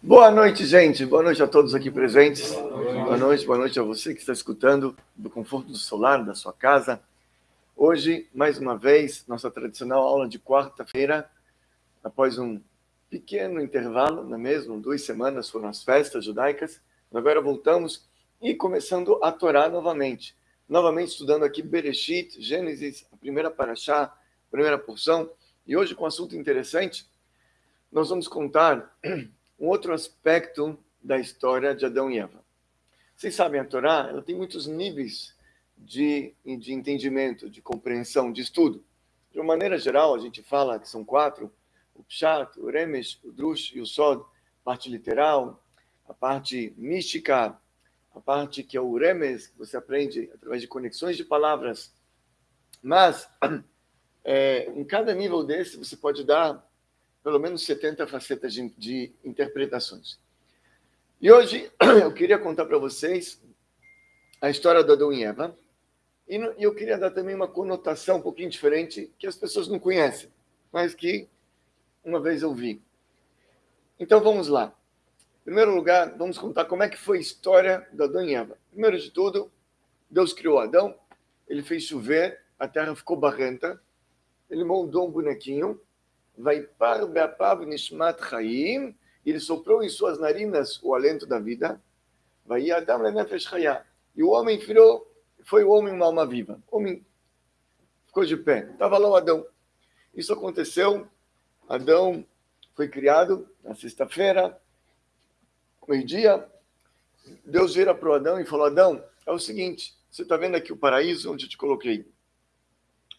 Boa noite, gente. Boa noite a todos aqui presentes. Boa noite, boa noite a você que está escutando do conforto do solar da sua casa. Hoje, mais uma vez, nossa tradicional aula de quarta-feira, após um pequeno intervalo, não é mesmo? Duas semanas foram as festas judaicas. Agora voltamos e começando a Torá novamente. Novamente estudando aqui Bereshit, Gênesis, a primeira paraxá, primeira porção. E hoje com um assunto interessante, nós vamos contar um outro aspecto da história de Adão e Eva. Vocês sabem, a Torá ela tem muitos níveis de, de entendimento, de compreensão, de estudo. De uma maneira geral, a gente fala que são quatro, o Pshat, o Remesh, o Drush e o Sod, parte literal, a parte mística, a parte que é o Remes, que você aprende através de conexões de palavras. Mas, é, em cada nível desse, você pode dar pelo menos 70 facetas de, de interpretações. E hoje eu queria contar para vocês a história do Adão e Eva, e eu queria dar também uma conotação um pouquinho diferente, que as pessoas não conhecem, mas que uma vez eu vi. Então vamos lá. Em primeiro lugar, vamos contar como é que foi a história do Adão e Eva. Primeiro de tudo, Deus criou Adão, ele fez chover, a terra ficou barrenta, ele moldou um bonequinho, Vaipar be'apav nishmat chaim, ele soprou em suas narinas o alento da vida. Vai Adam chaya. E o homem virou, foi o homem uma alma viva. O homem ficou de pé. Estava lá o Adão. Isso aconteceu. Adão foi criado na sexta-feira, meio-dia. Deus vira para o Adão e falou: Adão, é o seguinte, você está vendo aqui o paraíso onde eu te coloquei?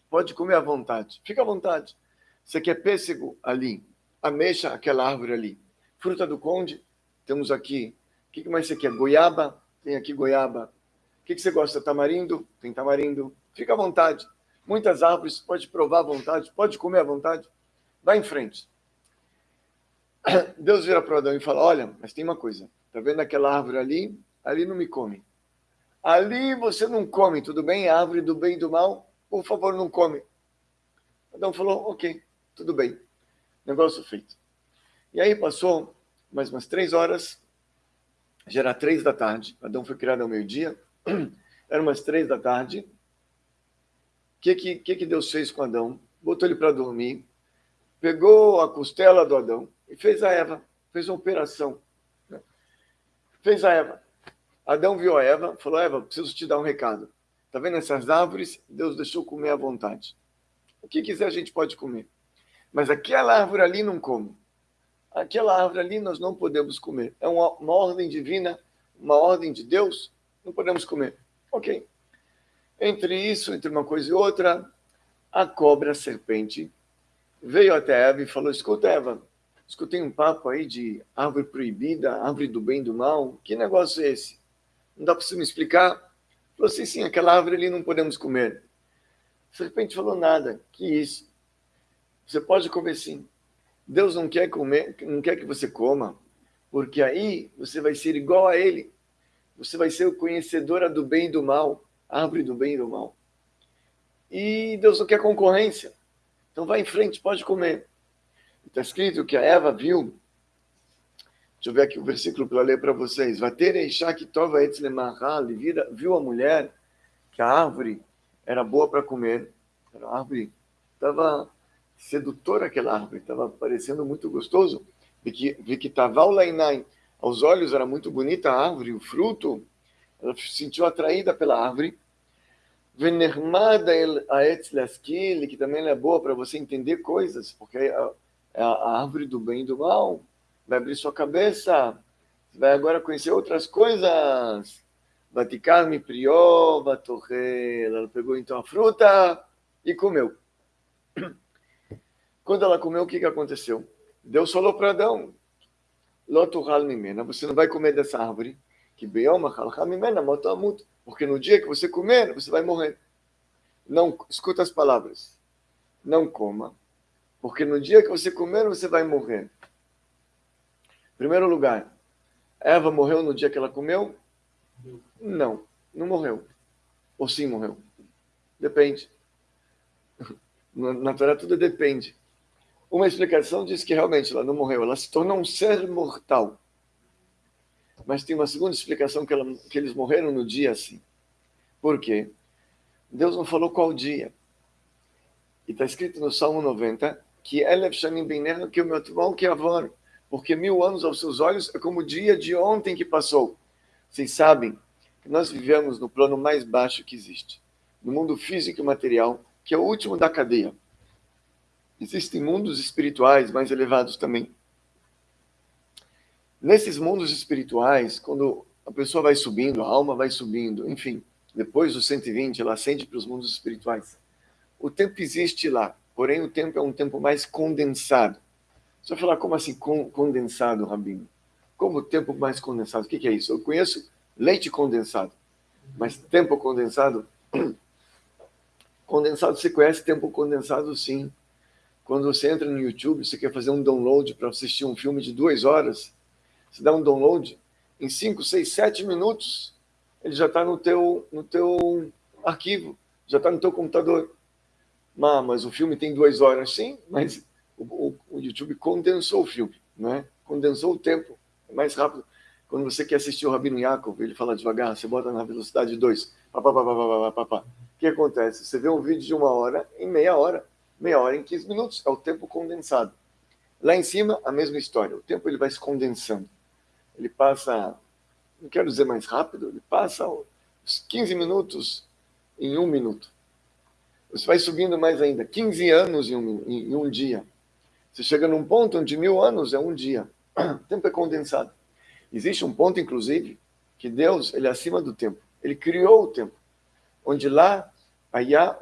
Pode comer à vontade, fica à vontade. Você quer pêssego? Ali. Ameixa, aquela árvore ali. Fruta do conde? Temos aqui. O que mais você quer? Goiaba? Tem aqui goiaba. O que você gosta? Tamarindo? Tem tamarindo. Fica à vontade. Muitas árvores, pode provar à vontade, pode comer à vontade. Vai em frente. Deus vira para Adão e fala: Olha, mas tem uma coisa. Está vendo aquela árvore ali? Ali não me come. Ali você não come, tudo bem? A árvore do bem e do mal, por favor, não come. Adão falou: Ok tudo bem. Negócio feito. E aí passou mais umas três horas, já era três da tarde, Adão foi criado ao meio-dia, era umas três da tarde. O que, que, que Deus fez com Adão? Botou ele para dormir, pegou a costela do Adão e fez a Eva, fez uma operação. Né? Fez a Eva. Adão viu a Eva, falou: Eva, preciso te dar um recado. Está vendo essas árvores? Deus deixou comer à vontade. O que quiser a gente pode comer. Mas aquela árvore ali não come. Aquela árvore ali nós não podemos comer. É uma, uma ordem divina, uma ordem de Deus, não podemos comer. Ok. Entre isso, entre uma coisa e outra, a cobra, a serpente, veio até Eva e falou: Escuta, Eva, escutei um papo aí de árvore proibida, árvore do bem e do mal. Que negócio é esse? Não dá para você me explicar? Falou assim: sim, aquela árvore ali não podemos comer. A serpente falou: nada. Que isso? Você pode comer sim. Deus não quer comer, não quer que você coma, porque aí você vai ser igual a Ele. Você vai ser conhecedora do bem e do mal, árvore do bem e do mal. E Deus não quer concorrência. Então vai em frente, pode comer. Está escrito que a Eva viu. Deixa eu ver aqui o versículo para ler para vocês. Viu a mulher que a árvore era boa para comer. Era a árvore estava sedutora aquela árvore, estava parecendo muito gostoso. Vi que, vi que aos olhos era muito bonita a árvore, o fruto, ela se sentiu atraída pela árvore. Venermada aetz laskil, que também é boa para você entender coisas, porque é a, é a árvore do bem e do mal, vai abrir sua cabeça, vai agora conhecer outras coisas. Vaticar-me prió, Ela pegou então a fruta e comeu. Quando ela comeu, o que, que aconteceu? Deus falou para Adão, você não vai comer dessa árvore, que porque no dia que você comer, você vai morrer. Não, escuta as palavras. Não coma, porque no dia que você comer, você vai morrer. Primeiro lugar, Eva morreu no dia que ela comeu? Não, não morreu. Ou sim morreu? Depende. Na Torá tudo depende. Uma explicação diz que realmente ela não morreu, ela se tornou um ser mortal. Mas tem uma segunda explicação que, ela, que eles morreram no dia assim. Por quê? Deus não falou qual dia. E está escrito no Salmo 90 que Elef Shanim Beiner, que o meu irmão que avor, porque mil anos aos seus olhos é como o dia de ontem que passou. Vocês sabem que nós vivemos no plano mais baixo que existe, no mundo físico e material, que é o último da cadeia. Existem mundos espirituais mais elevados também. Nesses mundos espirituais, quando a pessoa vai subindo, a alma vai subindo, enfim, depois dos 120, ela ascende para os mundos espirituais. O tempo existe lá, porém o tempo é um tempo mais condensado. Você vai falar, como assim condensado, Rabino? Como tempo mais condensado? O que é isso? Eu conheço leite condensado, mas tempo condensado... Condensado, você conhece tempo condensado, sim. Quando você entra no YouTube, você quer fazer um download para assistir um filme de duas horas, você dá um download, em 5, 6, 7 minutos, ele já está no teu, no teu arquivo, já está no teu computador. Ah, mas o filme tem duas horas, sim, mas o, o, o, YouTube condensou o filme, né? condensou o tempo, é mais rápido. Quando você quer assistir o Rabino Yaakov, ele fala devagar, você bota na velocidade 2, o que acontece? Você vê um vídeo de uma hora em meia hora, meia hora em 15 minutos, é o tempo condensado. Lá em cima, a mesma história, o tempo ele vai se condensando. Ele passa não quero dizer mais rápido, ele passa os 15 minutos em um minuto. Você vai subindo mais ainda, 15 anos em um, em um dia. Você chega num ponto onde mil anos é um dia. O tempo é condensado. Existe um ponto, inclusive, que Deus ele é acima do tempo. Ele criou o tempo. Onde lá, Ayá,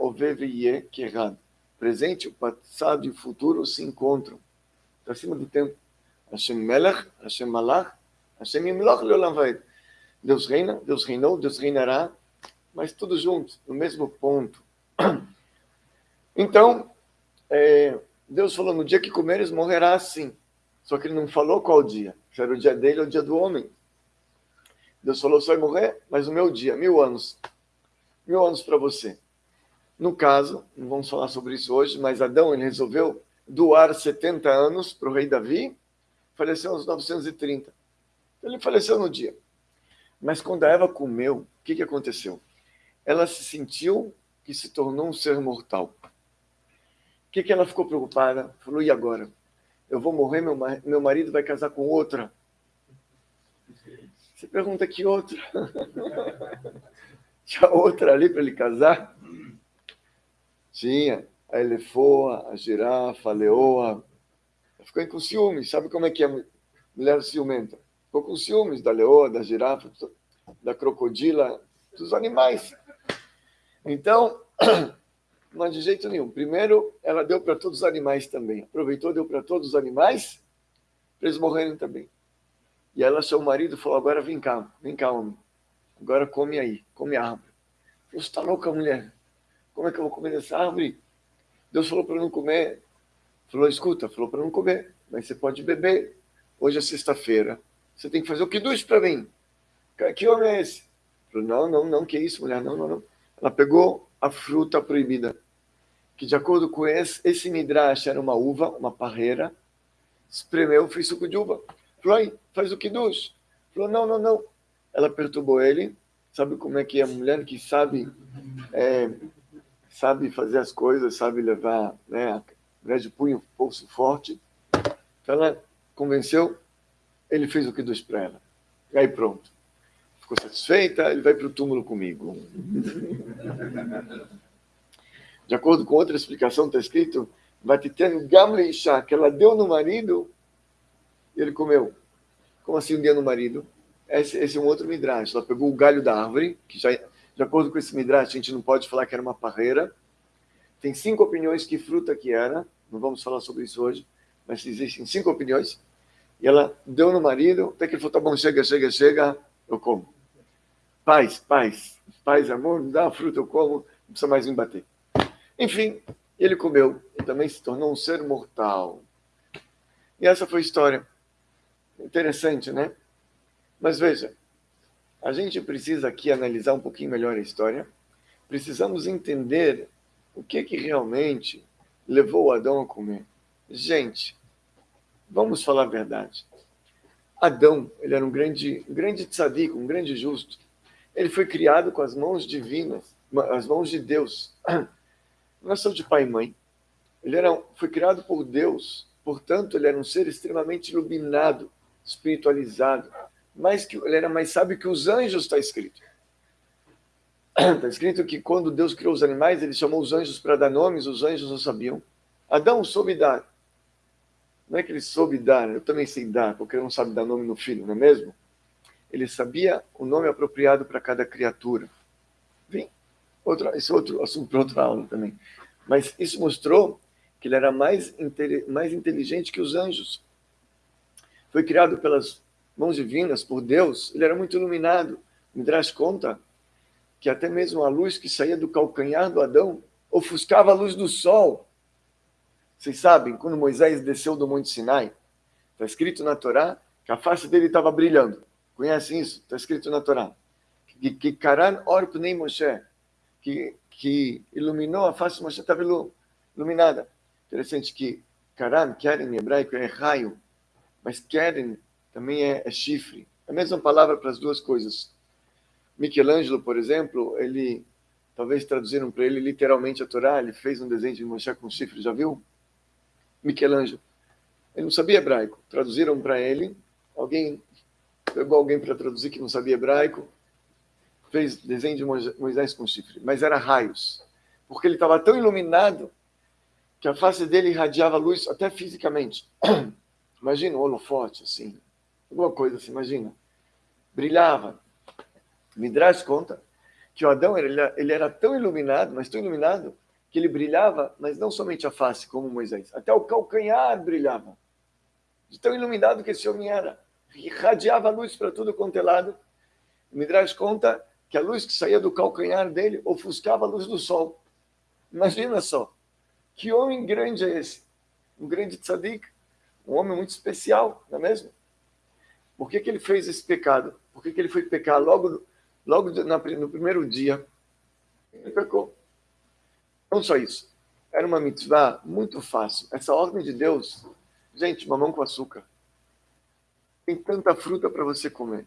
que errado. Presente, o passado e o futuro se encontram. Está acima do tempo. Hashem Melech, Hashem Malach, Hashem Imloch Leolam Vaed. Deus reina, Deus reinou, Deus reinará, mas tudo junto, no mesmo ponto. Então, é, Deus falou, no dia que comeres, morrerá assim. Só que ele não falou qual dia, se era o dia dele ou o dia do homem. Deus falou, você vai morrer, mas o meu dia, mil anos. Mil anos para você. No caso, não vamos falar sobre isso hoje, mas Adão ele resolveu doar 70 anos para o rei Davi, faleceu aos 930. Ele faleceu no dia. Mas quando a Eva comeu, o que, que aconteceu? Ela se sentiu que se tornou um ser mortal. O que, que ela ficou preocupada? Falou, e agora? Eu vou morrer, meu, meu marido vai casar com outra. Você pergunta que outra? Tinha outra ali para ele casar? Tinha. A elefoa, a girafa, a leoa. Ficou com ciúmes. Sabe como é que é mulher ciumenta? Ficou com ciúmes da leoa, da girafa, da crocodila, dos animais. Então, é de jeito nenhum. Primeiro, ela deu para todos os animais também. Aproveitou, deu para todos os animais, para eles morrerem também. E ela o marido falou, agora vem cá, vem cá, homem. Agora come aí, come a árvore. Você está louca, mulher? Como é que eu vou comer dessa árvore? Deus falou para não comer. Falou, escuta, falou para não comer, mas você pode beber. Hoje é sexta-feira. Você tem que fazer o que dois para mim. Que homem é esse? Falei, não, não, não, que isso, mulher, não, não, não. Ela pegou a fruta proibida, que de acordo com esse, esse midrash era uma uva, uma parreira, espremeu, fez suco de uva. Falou, faz o que dos? Falou, não, não, não. Ela perturbou ele, sabe como é que a mulher que sabe, é, sabe fazer as coisas, sabe levar, né, a mulher de punho, pulso forte. Então ela convenceu, ele fez o que dos para ela. E aí pronto. Ficou satisfeita, ele vai para o túmulo comigo. De acordo com outra explicação, está escrito, Vatiten Gamle que ela deu no marido e ele comeu. Como assim um dia no marido? Esse, esse, é um outro midrash. Ela pegou o galho da árvore, que já, de acordo com esse midrash, a gente não pode falar que era uma parreira. Tem cinco opiniões que fruta que era, não vamos falar sobre isso hoje, mas existem cinco opiniões. E ela deu no marido, até que ele falou, tá bom, chega, chega, chega, eu como. Paz, paz, paz, amor, me dá a fruta, eu como, não precisa mais me bater. Enfim, ele comeu e também se tornou um ser mortal. E essa foi a história. Interessante, né? Mas veja, a gente precisa aqui analisar um pouquinho melhor a história. Precisamos entender o que que realmente levou Adão a comer. Gente, Vamos falar a verdade. Adão, ele era um grande, um grande tzadik, um grande justo. Ele foi criado com as mãos divinas, as mãos de Deus. Não são de pai e mãe. Ele era, foi criado por Deus, portanto, ele era um ser extremamente iluminado, espiritualizado. Mais que, ele era mais sábio que os anjos, está escrito. Está escrito que quando Deus criou os animais, ele chamou os anjos para dar nomes, os anjos não sabiam. Adão soube dar. Não é que ele soube dar, eu também sei dar, porque ele não sabe dar nome no filho, não é mesmo? Ele sabia o nome apropriado para cada criatura. Vem, outro, esse é outro assunto para outra aula também. Mas isso mostrou que ele era mais, mais inteligente que os anjos. Foi criado pelas mãos divinas, por Deus, ele era muito iluminado. Me traz conta que até mesmo a luz que saía do calcanhar do Adão ofuscava a luz do sol. Vocês sabem, quando Moisés desceu do Monte Sinai, está escrito na Torá que a face dele estava brilhando. Conhecem isso? Está escrito na Torá. Que, que Karan Orpnei Moshe, que, que iluminou a face de Moshe, estava iluminada. Interessante que Karan, Keren em hebraico é raio, mas Keren também é, é chifre. É a mesma palavra para as duas coisas. Michelangelo, por exemplo, ele, talvez traduziram para ele literalmente a Torá, ele fez um desenho de Moshe com chifre, já viu? Michelangelo. Ele não sabia hebraico. Traduziram para ele, alguém pegou alguém para traduzir que não sabia hebraico, fez desenho de Moisés com chifre, mas era raios, porque ele estava tão iluminado que a face dele irradiava luz até fisicamente. Imagina um holofote, assim, alguma coisa assim, imagina. Brilhava. Midrash conta que o Adão ele, ele era tão iluminado, mas tão iluminado, que ele brilhava, mas não somente a face, como Moisés, até o calcanhar brilhava. De tão iluminado que esse homem era. Irradiava luz para tudo quanto é lado. Midrash conta que a luz que saía do calcanhar dele ofuscava a luz do sol. Imagina só, que homem grande é esse? Um grande tzadik, um homem muito especial, não é mesmo? Por que, que ele fez esse pecado? Por que, que ele foi pecar logo logo no primeiro dia, ele pecou. Não só isso. Era uma mitzvah muito fácil. Essa ordem de Deus, gente, mamão com açúcar. Tem tanta fruta para você comer.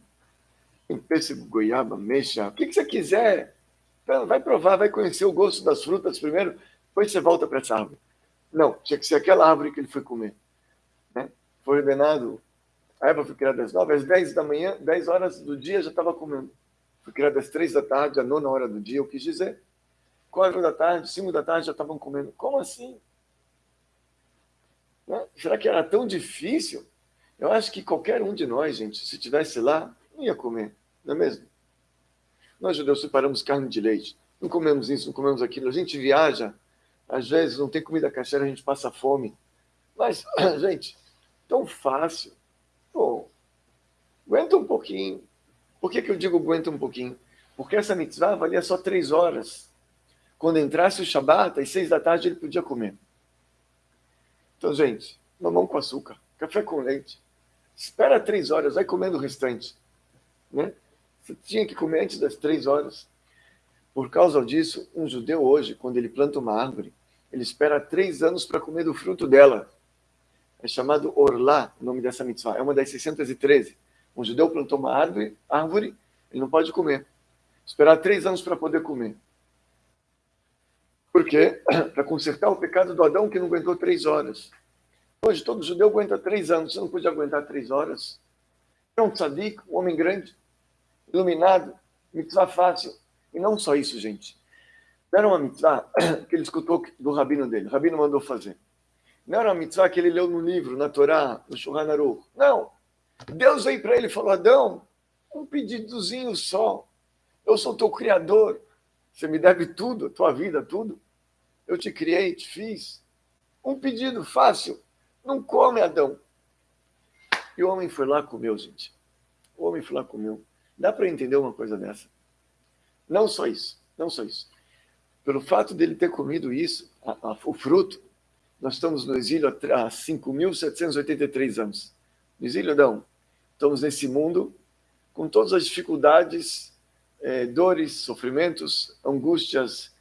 Tem pêssego, goiaba, mexa, o que, que você quiser. Então, vai provar, vai conhecer o gosto das frutas primeiro, depois você volta para essa árvore. Não, tinha que ser aquela árvore que ele foi comer. Né? Foi ordenado, a Eva foi criada às nove, às dez da manhã, dez horas do dia já estava comendo. Foi criado às três da tarde, a nona hora do dia, eu quis dizer. Quatro da tarde, cinco da tarde já estavam comendo. Como assim? Né? Será que era tão difícil? Eu acho que qualquer um de nós, gente, se estivesse lá, não ia comer, não é mesmo? Nós judeus separamos carne de leite. Não comemos isso, não comemos aquilo. A gente viaja, às vezes não tem comida caixeira, a gente passa fome. Mas, gente, tão fácil. Pô, aguenta um pouquinho. Por que, que eu digo aguenta um pouquinho? Porque essa mitzvah valia só três horas. Quando entrasse o Shabat, às seis da tarde ele podia comer. Então, gente, mamão com açúcar, café com leite. Espera três horas, vai comendo o restante. Né? Você tinha que comer antes das três horas. Por causa disso, um judeu hoje, quando ele planta uma árvore, ele espera três anos para comer do fruto dela. É chamado Orlá, o nome dessa mitzvah. É uma das 613. Um judeu plantou uma árvore, árvore, ele não pode comer. Esperar três anos para poder comer. Por quê? Para consertar o pecado do Adão que não aguentou três horas. Hoje todo judeu aguenta três anos, você não pode aguentar três horas. É um tzadik, um homem grande, iluminado, mitzvah fácil. E não só isso, gente. Era uma mitzvah que ele escutou do rabino dele, o rabino mandou fazer. Não era uma mitzvah que ele leu no livro, na Torá, no Shulchan Aruch. Não. Deus veio para ele e falou: Adão, um pedidozinho só. Eu sou teu criador. Você me deve tudo, tua vida, tudo. Eu te criei, te fiz. Um pedido fácil. Não come, Adão. E o homem foi lá comeu, gente. O homem foi lá comeu. Dá para entender uma coisa dessa? Não só isso, não só isso. Pelo fato dele ter comido isso, a, a, o fruto, nós estamos no exílio há 5.783 anos. No exílio, não estamos nesse mundo com todas as dificuldades, é, dores, sofrimentos, angústias,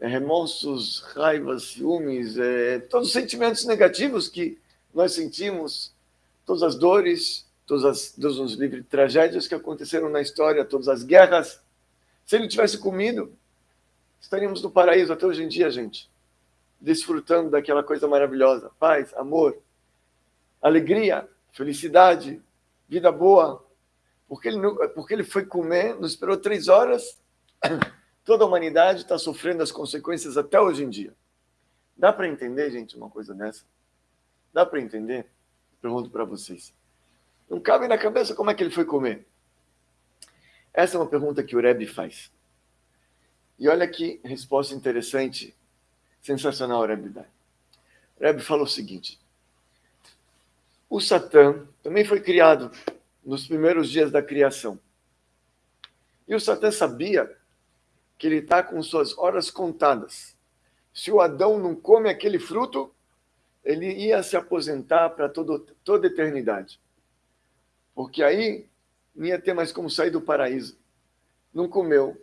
é, remorsos, raivas, ciúmes, é, todos os sentimentos negativos que nós sentimos, todas as dores, todas as, Deus nos livre, tragédias que aconteceram na história, todas as guerras. Se ele tivesse comido, estaríamos no paraíso até hoje em dia, gente, desfrutando daquela coisa maravilhosa, paz, amor, alegria, felicidade, vida boa. Porque ele, porque ele foi comer, nos esperou três horas, toda a humanidade está sofrendo as consequências até hoje em dia. Dá para entender, gente, uma coisa dessa? Dá para entender? Pergunto para vocês. Não cabe na cabeça como é que ele foi comer. Essa é uma pergunta que o Rebbe faz. E olha que resposta interessante, sensacional Rebbe. O Rebbe falou o seguinte, o Satã também foi criado nos primeiros dias da criação. E o Satã sabia que ele está com suas horas contadas. Se o Adão não come aquele fruto, ele ia se aposentar para toda eternidade. Porque aí não ia ter mais como sair do paraíso. Não comeu.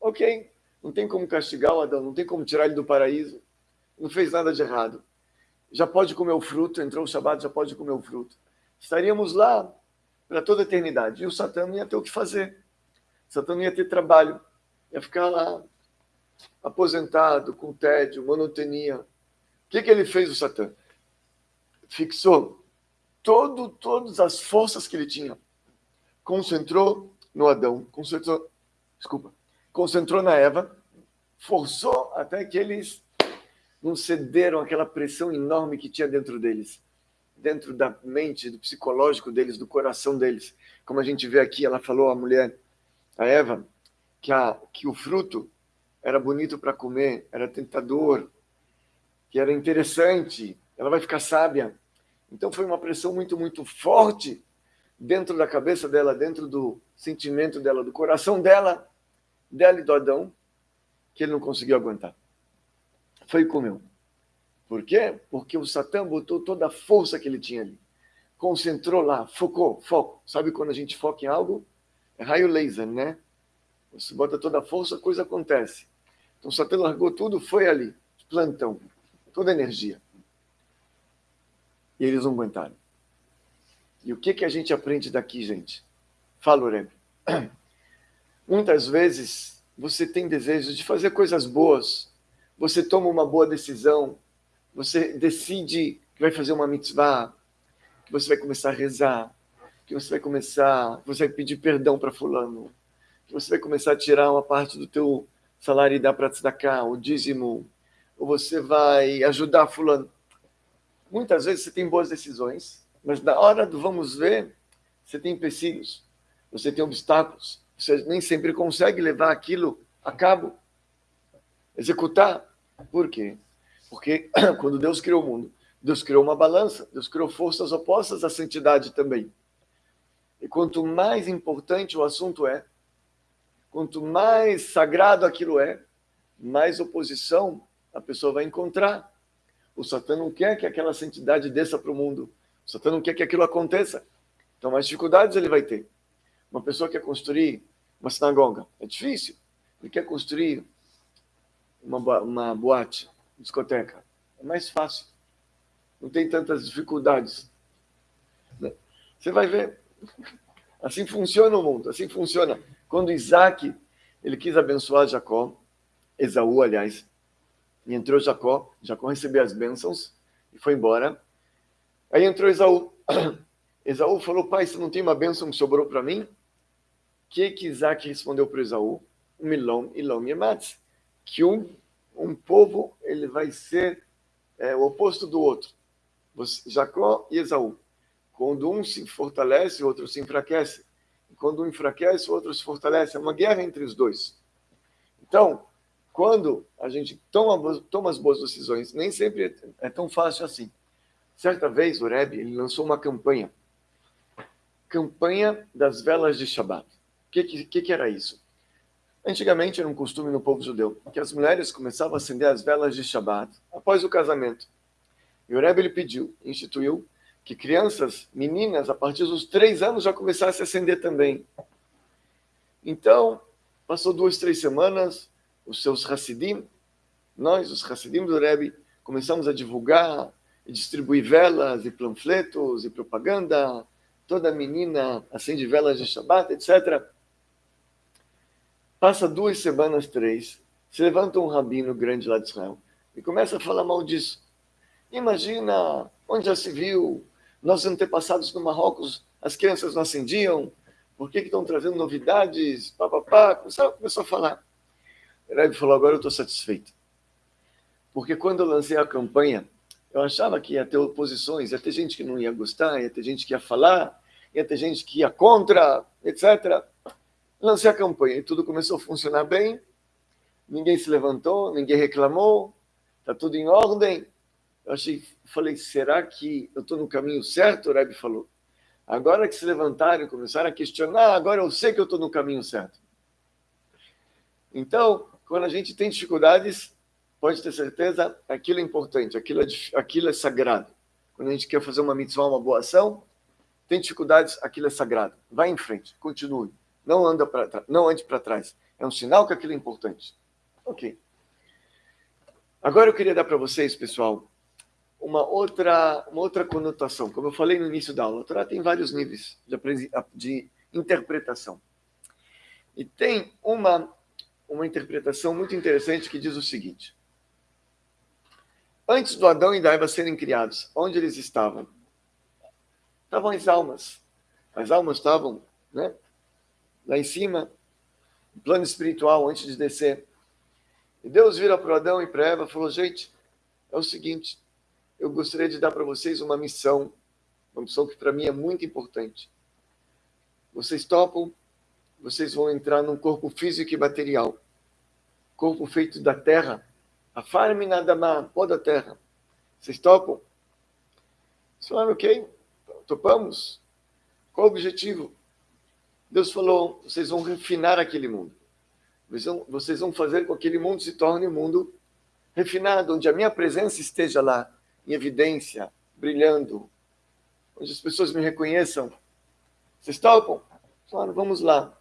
Ok, não tem como castigar o Adão, não tem como tirar ele do paraíso. Não fez nada de errado. Já pode comer o fruto, entrou o Shabat, já pode comer o fruto. Estaríamos lá para toda a eternidade. E o Satã não ia ter o que fazer. O Satã não ia ter trabalho. Ia ficar lá, aposentado, com tédio, monotonia. O que, que ele fez, o Satã? Fixou todo, todas as forças que ele tinha. Concentrou no Adão, concentrou, desculpa, concentrou na Eva, forçou até que eles não cederam àquela pressão enorme que tinha dentro deles, dentro da mente, do psicológico deles, do coração deles. Como a gente vê aqui, ela falou a mulher, a Eva, que, a, que o fruto era bonito para comer, era tentador, que era interessante, ela vai ficar sábia. Então foi uma pressão muito, muito forte dentro da cabeça dela, dentro do sentimento dela, do coração dela, dela e do Adão, que ele não conseguiu aguentar. Foi e comeu. Por quê? Porque o Satã botou toda a força que ele tinha ali. Concentrou lá, focou, foco. Sabe quando a gente foca em algo? É raio laser, né? Você bota toda a força, a coisa acontece. Então o Satã largou tudo, foi ali, plantão, toda a energia. E eles não aguentaram. E o que, que a gente aprende daqui, gente? Fala, Oreb. Muitas vezes você tem desejo de fazer coisas boas, você toma uma boa decisão, você decide que vai fazer uma mitzvah, que você vai começar a rezar, que você vai começar, você vai pedir perdão para fulano, que você vai começar a tirar uma parte do teu salário e dar para cá, o dízimo, ou você vai ajudar fulano. Muitas vezes você tem boas decisões, mas na hora do vamos ver, você tem empecilhos, você tem obstáculos, você nem sempre consegue levar aquilo a cabo, executar. Por quê? Porque quando Deus criou o mundo, Deus criou uma balança, Deus criou forças opostas à santidade também. E quanto mais importante o assunto é, quanto mais sagrado aquilo é, mais oposição a pessoa vai encontrar. O Satã não quer que aquela santidade desça para o mundo. O Satã não quer que aquilo aconteça. Então, mais dificuldades ele vai ter. Uma pessoa quer construir uma sinagoga. É difícil. Ele quer construir uma, uma boate, discoteca. É mais fácil. Não tem tantas dificuldades. Você vai ver. Assim funciona o mundo. Assim funciona. Quando Isaac ele quis abençoar Jacó, Esaú, aliás, e entrou Jacó, Jacó recebeu as bênçãos e foi embora. Aí entrou Esaú. Esaú falou, pai, você não tem uma bênção que sobrou para mim? Que que Isaac respondeu para Esaú? Milom, Ilom Yematz. Que um, um povo ele vai ser é, o oposto do outro. Jacó e Esaú. Quando um se fortalece, o outro se enfraquece. Quando um enfraquece, o outro se fortalece. É uma guerra entre os dois. Então, quando a gente toma, toma as boas decisões, nem sempre é tão fácil assim. Certa vez, o Rebbe ele lançou uma campanha. Campanha das velas de Shabbat. Que, que, que era isso? Antigamente era um costume no povo judeu que as mulheres começavam a acender as velas de Shabbat após o casamento. E o Rebbe ele pediu, instituiu, que crianças, meninas, a partir dos três anos já começassem a acender também. Então, passou duas, três semanas, os seus Hassidim, nós, os Hassidim do Rebbe, começamos a divulgar e distribuir velas e panfletos e propaganda toda menina acende velas de Shabbat, etc. Passa duas semanas, três, se levanta um rabino grande lá de Israel e começa a falar mal disso. Imagina, onde já se viu, nossos antepassados no Marrocos, as crianças não acendiam, por que, que estão trazendo novidades, papapá, começou, começou a falar. O Rebbe falou, agora eu estou satisfeito. Porque quando eu lancei a campanha, eu achava que ia ter oposições, ia ter gente que não ia gostar, ia ter gente que ia falar, ia ter gente que ia contra, etc. Lancei a campanha e tudo começou a funcionar bem, ninguém se levantou, ninguém reclamou, está tudo em ordem. Eu achei, falei, será que eu estou no caminho certo? O Rebbe falou. Agora que se levantaram e começaram a questionar, agora eu sei que eu estou no caminho certo. Então, quando a gente tem dificuldades, pode ter certeza, aquilo é importante, aquilo é, aquilo é sagrado. Quando a gente quer fazer uma mitzvah, uma boa ação, tem dificuldades, aquilo é sagrado. Vai em frente, continue. Não, anda não ande para trás. É um sinal que aquilo é importante. Ok. Agora eu queria dar para vocês, pessoal, uma outra, uma outra conotação. Como eu falei no início da aula, a Torá tem vários níveis de, de interpretação. E tem uma, uma interpretação muito interessante que diz o seguinte. Antes do Adão e da Eva serem criados, onde eles estavam? Estavam as almas. As almas estavam né, lá em cima, no plano espiritual, antes de descer. E Deus vira para Adão e para Eva e falou, gente, é o seguinte, eu gostaria de dar para vocês uma missão, uma missão que para mim é muito importante. Vocês topam, vocês vão entrar num corpo físico e material, corpo feito da terra, a farme nada mais, pó da terra. Vocês topam? Eles falaram, ok, topamos. Qual o objetivo? Deus falou, vocês vão refinar aquele mundo. Vocês vão fazer com que aquele mundo se torne um mundo refinado, onde a minha presença esteja lá em evidência, brilhando, onde as pessoas me reconheçam. Vocês topam? Claro, vamos lá.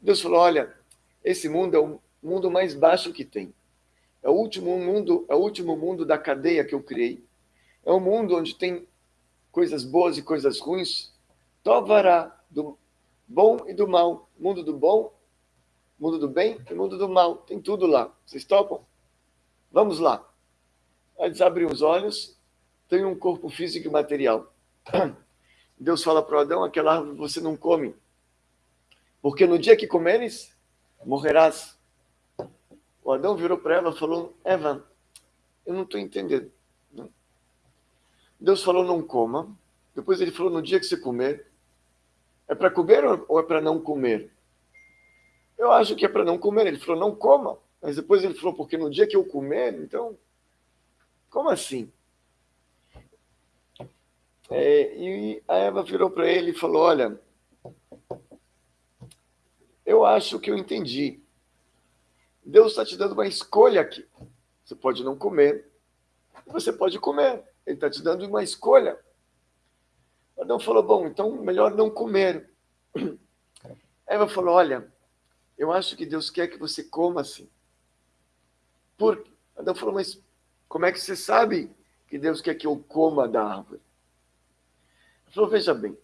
Deus falou: olha, esse mundo é o mundo mais baixo que tem. É o último mundo, é o último mundo da cadeia que eu criei. É um mundo onde tem coisas boas e coisas ruins. Tovará, do bom e do mal. Mundo do bom, mundo do bem e mundo do mal. Tem tudo lá. Vocês topam? Vamos lá. Eles abrem os olhos, tem um corpo físico e material. Deus fala para Adão, aquela árvore você não come, porque no dia que comeres, morrerás. O Adão virou para ela e falou, Eva, eu não estou entendendo. Deus falou, não coma. Depois ele falou, no dia que você comer, é para comer ou é para não comer? Eu acho que é para não comer. Ele falou, não coma. Mas depois ele falou, porque no dia que eu comer, então como assim? É, e a Eva virou para ele e falou: Olha, eu acho que eu entendi. Deus está te dando uma escolha aqui. Você pode não comer, você pode comer. Ele está te dando uma escolha. Adão falou: Bom, então melhor não comer. Eva falou: Olha, eu acho que Deus quer que você coma assim. Por... Adão falou: Mas como é que você sabe que Deus quer que eu coma da árvore? Ele falou, veja bem,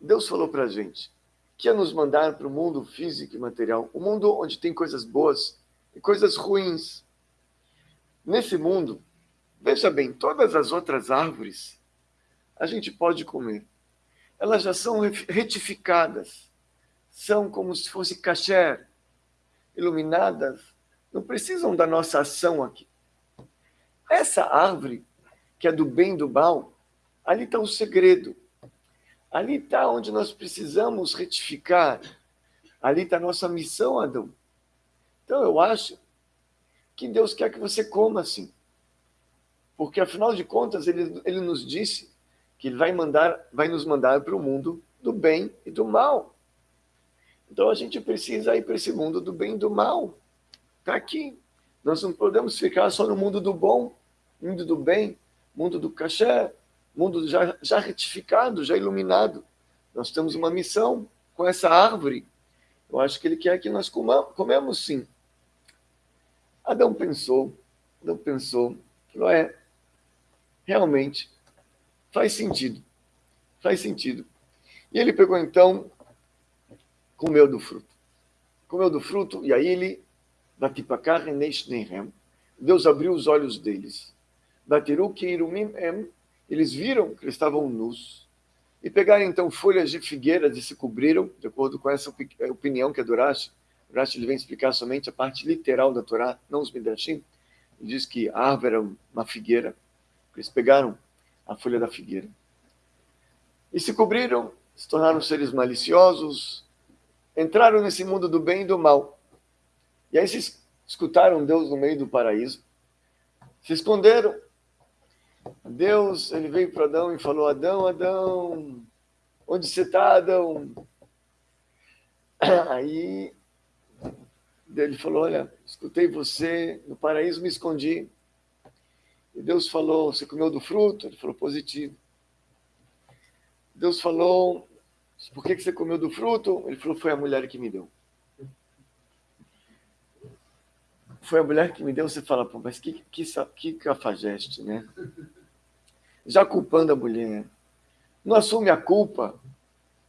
Deus falou para a gente que ia nos mandar para o mundo físico e material, o um mundo onde tem coisas boas e coisas ruins. Nesse mundo, veja bem, todas as outras árvores a gente pode comer. Elas já são retificadas, são como se fosse caché, iluminadas, não precisam da nossa ação aqui. Essa árvore, que é do bem e do mal, ali está o segredo. Ali está onde nós precisamos retificar. Ali está a nossa missão, Adão. Então eu acho que Deus quer que você coma assim. Porque afinal de contas, ele, ele nos disse que ele vai, mandar, vai nos mandar para o mundo do bem e do mal. Então a gente precisa ir para esse mundo do bem e do mal. Está aqui. Nós não podemos ficar só no mundo do bom, mundo do bem, mundo do caché, mundo já, já retificado, já iluminado. Nós temos uma missão com essa árvore. Eu acho que ele quer que nós comamos, comemos sim. Adão pensou, Adão pensou, falou, é, realmente, faz sentido, faz sentido. E ele pegou então, comeu do fruto. Comeu do fruto, e aí ele, Deus abriu os olhos deles. Eles viram que eles estavam nus. E pegaram então folhas de figueiras e se cobriram, de acordo com essa opinião que é do Rashi. O Rashi ele vem explicar somente a parte literal da Torá, não os Midrashim. Ele diz que a árvore era uma figueira. Eles pegaram a folha da figueira. E se cobriram, se tornaram seres maliciosos, entraram nesse mundo do bem e do mal. E aí se escutaram Deus no meio do paraíso, se esconderam. Deus, ele veio para Adão e falou: Adão, Adão, onde você está, Adão? Aí ele falou: Olha, escutei você no paraíso, me escondi. E Deus falou: Você comeu do fruto? Ele falou: Positivo. Deus falou: Por que você comeu do fruto? Ele falou: Foi a mulher que me deu. Foi a mulher que me deu. Você fala: Pô, mas que, que, que cafajeste, né? Já culpando a mulher. Não assume a culpa.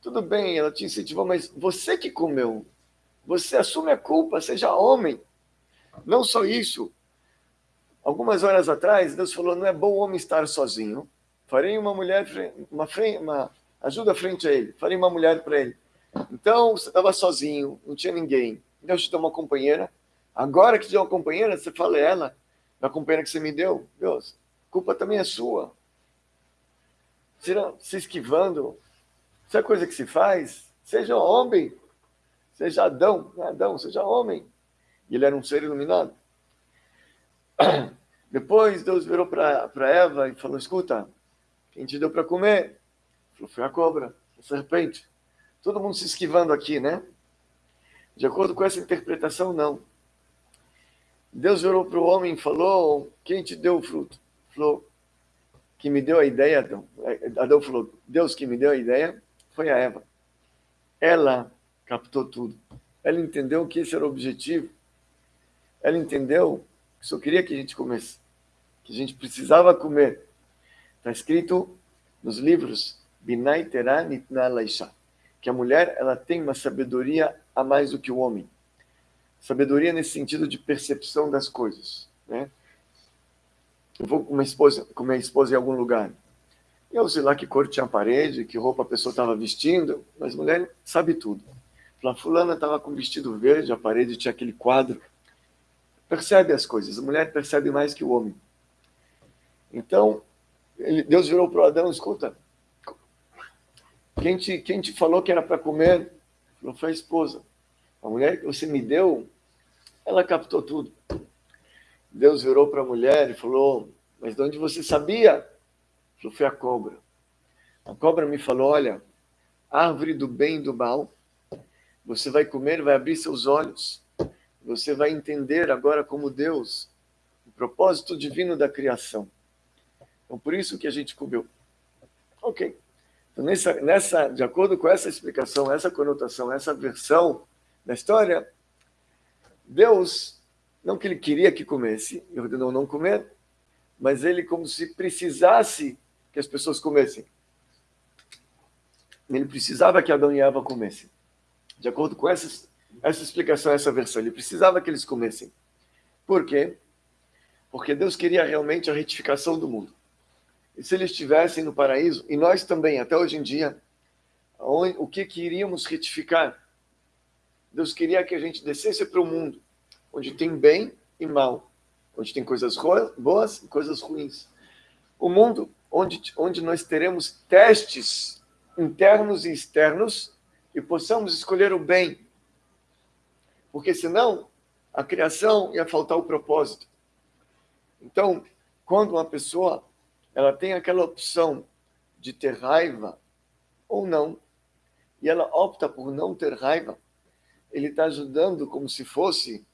Tudo bem, ela te incentivou, mas você que comeu. Você assume a culpa, seja homem. Não só isso. Algumas horas atrás, Deus falou: não é bom o homem estar sozinho. Farei uma mulher, uma, uma ajuda frente a ele. Farei uma mulher para ele. Então, você estava sozinho, não tinha ninguém. Deus te deu uma companheira. Agora que te deu uma companheira, você fala ela, da companheira que você me deu. Deus, culpa também é sua. Se esquivando. Isso é coisa que se faz. Seja homem. Seja Adão. Adão, seja homem. E ele era um ser iluminado. Depois Deus virou para Eva e falou: Escuta, quem te deu para comer? Falou: Foi a cobra, a serpente. Todo mundo se esquivando aqui, né? De acordo com essa interpretação, não. Deus virou para o homem e falou: Quem te deu o fruto? Falou: Que me deu a ideia, Adão. Adão falou: Deus que me deu a ideia foi a Eva. Ela captou tudo. Ela entendeu que esse era o objetivo. Ela entendeu só queria que a gente comesse, que a gente precisava comer. Está escrito nos livros Binai Terá Nitna que a mulher ela tem uma sabedoria a mais do que o homem. Sabedoria nesse sentido de percepção das coisas. Né? Eu vou com uma esposa, com minha esposa em algum lugar. Eu sei lá que cor tinha a parede, que roupa a pessoa estava vestindo, mas mulher sabe tudo. A fulana estava com vestido verde, a parede tinha aquele quadro percebe as coisas. A mulher percebe mais que o homem. Então, ele, Deus virou para o Adão, escuta, quem te, quem te falou que era para comer? Falou, foi a esposa. A mulher que você me deu, ela captou tudo. Deus virou para a mulher e falou, mas de onde você sabia? Falou, foi a cobra. A cobra me falou, olha, árvore do bem e do mal, você vai comer, vai abrir seus olhos você vai entender agora como Deus, o propósito divino da criação. Então, por isso que a gente comeu. Ok. Então, nessa, nessa, de acordo com essa explicação, essa conotação, essa versão da história, Deus, não que ele queria que comesse, e ordenou não comer, mas ele como se precisasse que as pessoas comessem. Ele precisava que Adão e Eva comessem. De acordo com essas essa explicação, essa versão. Ele precisava que eles comessem. Por quê? Porque Deus queria realmente a retificação do mundo. E se eles estivessem no paraíso, e nós também, até hoje em dia, o que queríamos retificar? Deus queria que a gente descesse para o mundo, onde tem bem e mal, onde tem coisas boas e coisas ruins. O mundo onde, onde nós teremos testes internos e externos e possamos escolher o bem porque senão a criação ia faltar o propósito. Então, quando uma pessoa ela tem aquela opção de ter raiva ou não, e ela opta por não ter raiva, ele está ajudando como se fosse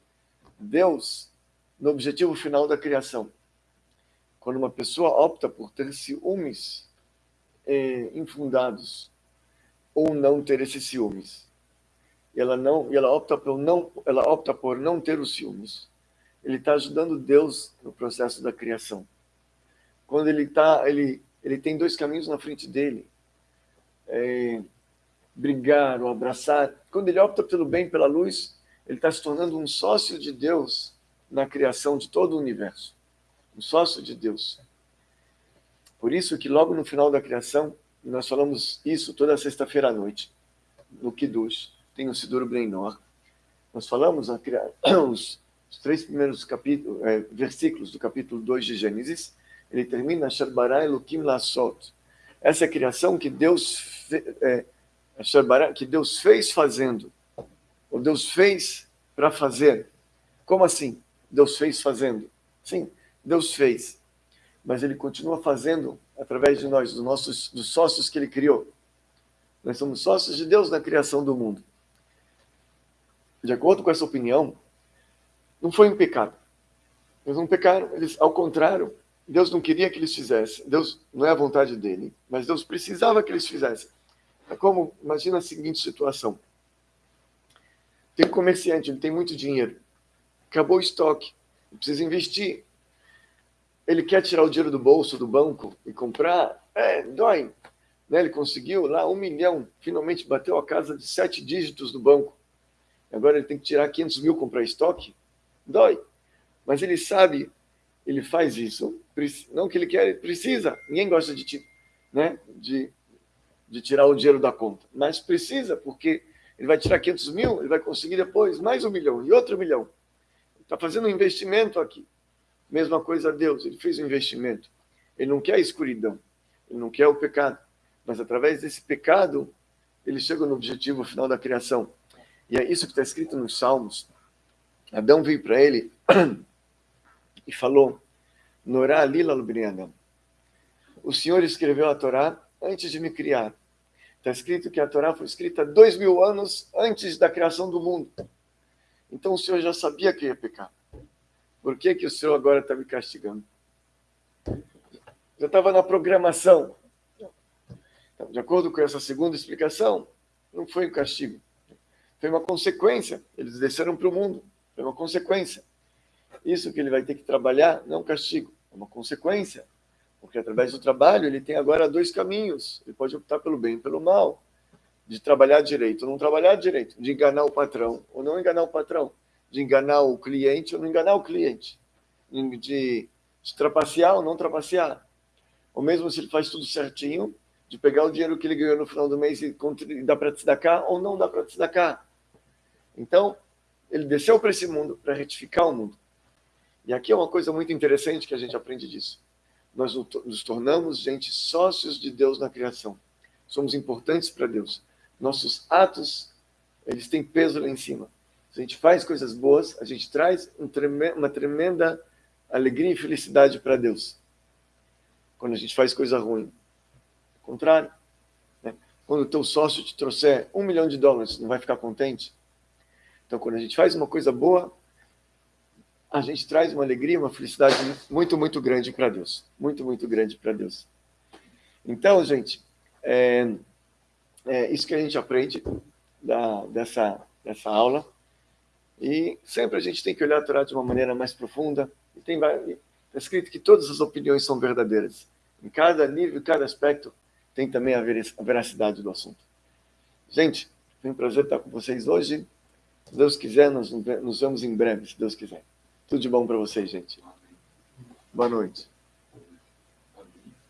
Deus no objetivo final da criação. Quando uma pessoa opta por ter ciúmes eh, infundados ou não ter esses ciúmes, ela não, ela opta por não, ela opta por não ter os ciúmes. Ele está ajudando Deus no processo da criação. Quando ele tá, ele, ele tem dois caminhos na frente dele. É, brigar ou abraçar. Quando ele opta pelo bem, pela luz, ele está se tornando um sócio de Deus na criação de todo o universo. Um sócio de Deus. Por isso que logo no final da criação, nós falamos isso toda sexta-feira à noite, no Kiddush, tem o Sidur Breinor. Nós falamos os, os três primeiros capítulos, é, versículos do capítulo 2 de Gênesis, ele termina Sharbará Elohim Lassot. Essa é a criação que Deus, é, que Deus fez fazendo, ou Deus fez para fazer. Como assim? Deus fez fazendo? Sim, Deus fez. Mas Ele continua fazendo através de nós, dos nossos dos sócios que Ele criou. Nós somos sócios de Deus na criação do mundo. De acordo com essa opinião, não foi um pecado. Eles não pecaram, eles, ao contrário, Deus não queria que eles fizessem. Deus não é a vontade dele, mas Deus precisava que eles fizessem. É como, imagina a seguinte situação. Tem um comerciante, ele tem muito dinheiro. Acabou o estoque, precisa investir. Ele quer tirar o dinheiro do bolso do banco e comprar? É, dói. Né? Ele conseguiu lá um milhão, finalmente bateu a casa de sete dígitos do banco. Agora ele tem que tirar 500 mil comprar estoque? Dói. Mas ele sabe ele faz isso, não que ele quer, ele precisa. Ninguém gosta de, né, de, de tirar o dinheiro da conta, mas precisa, porque ele vai tirar 500 mil, ele vai conseguir depois mais um milhão e outro milhão. Está fazendo um investimento aqui. Mesma coisa a Deus, ele fez um investimento. Ele não quer a escuridão, ele não quer o pecado, mas através desse pecado, ele chega no objetivo final da criação. E é isso que está escrito nos Salmos. Adão veio para ele e falou, Norá Lila Lubrianam, o Senhor escreveu a Torá antes de me criar. Está escrito que a Torá foi escrita dois mil anos antes da criação do mundo. Então o Senhor já sabia que ia pecar. Por que, que o Senhor agora está me castigando? Já estava na programação. Então, de acordo com essa segunda explicação, não foi um castigo. Foi uma consequência. Eles desceram para o mundo. Foi uma consequência. Isso que ele vai ter que trabalhar não é um castigo, é uma consequência. Porque através do trabalho ele tem agora dois caminhos. Ele pode optar pelo bem e pelo mal. De trabalhar direito ou não trabalhar direito. De enganar o patrão ou não enganar o patrão. De enganar o cliente ou não enganar o cliente. De, de trapacear ou não trapacear. Ou mesmo se ele faz tudo certinho, de pegar o dinheiro que ele ganhou no final do mês e dar para te cá ou não dá para te cá. Então, ele desceu para esse mundo para retificar o mundo. E aqui é uma coisa muito interessante que a gente aprende disso. Nós nos tornamos, gente, sócios de Deus na criação. Somos importantes para Deus. Nossos atos, eles têm peso lá em cima. Se a gente faz coisas boas, a gente traz um uma tremenda alegria e felicidade para Deus. Quando a gente faz coisa ruim. Ao contrário. Né? Quando o teu sócio te trouxer um milhão de dólares, não vai ficar contente? Então, quando a gente faz uma coisa boa, a gente traz uma alegria, uma felicidade muito, muito grande para Deus. Muito, muito grande para Deus. Então, gente, é, é, isso que a gente aprende da, dessa, dessa aula. E sempre a gente tem que olhar a Torá de uma maneira mais profunda. E tem está escrito que todas as opiniões são verdadeiras. Em cada nível, em cada aspecto, tem também a veracidade do assunto. Gente, foi um prazer estar com vocês hoje. Se Deus quiser, nós nos vemos em breve, se Deus quiser. Tudo de bom para vocês, gente. Boa noite.